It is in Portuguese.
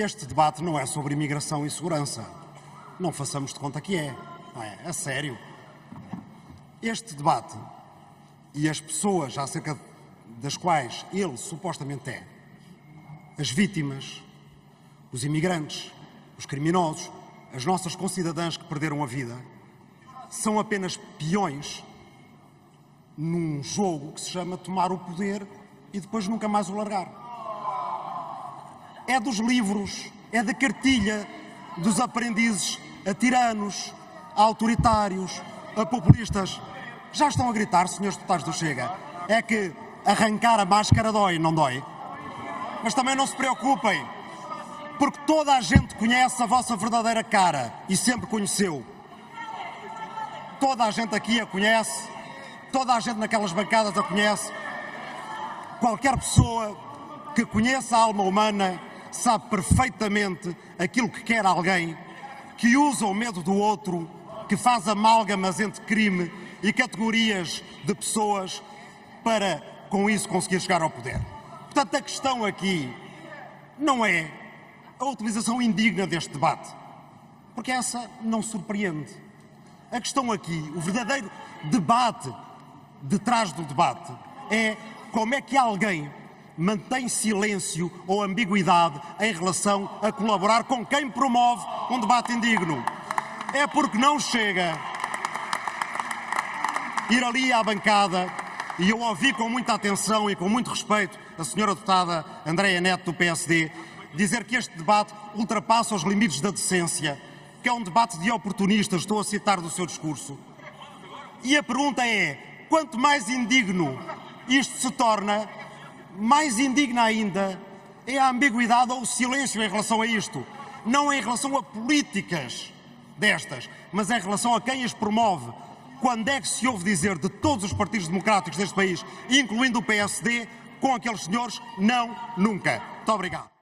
este debate não é sobre imigração e segurança. Não façamos de conta que é. Não é? A sério. Este debate e as pessoas acerca das quais ele supostamente é, as vítimas, os imigrantes, os criminosos, as nossas concidadãs que perderam a vida, são apenas peões num jogo que se chama tomar o poder e depois nunca mais o largar. É dos livros, é da cartilha dos aprendizes a tiranos, a autoritários, a populistas. Já estão a gritar, senhores deputados do Chega, é que arrancar a máscara dói, não dói? Mas também não se preocupem, porque toda a gente conhece a vossa verdadeira cara e sempre conheceu. Toda a gente aqui a conhece, toda a gente naquelas bancadas a conhece. Qualquer pessoa que conheça a alma humana sabe perfeitamente aquilo que quer alguém, que usa o medo do outro, que faz amálgamas entre crime e categorias de pessoas para, com isso, conseguir chegar ao poder. Portanto, a questão aqui não é a utilização indigna deste debate, porque essa não surpreende. A questão aqui, o verdadeiro debate detrás do debate, é como é que alguém mantém silêncio ou ambiguidade em relação a colaborar com quem promove um debate indigno. É porque não chega ir ali à bancada e eu ouvi com muita atenção e com muito respeito a senhora deputada Andréia Neto do PSD dizer que este debate ultrapassa os limites da decência, que é um debate de oportunistas, estou a citar do seu discurso. E a pergunta é, quanto mais indigno isto se torna, mais indigna ainda é a ambiguidade ou o silêncio em relação a isto. Não em relação a políticas destas, mas em relação a quem as promove. Quando é que se ouve dizer de todos os partidos democráticos deste país, incluindo o PSD, com aqueles senhores, não, nunca. Muito obrigado.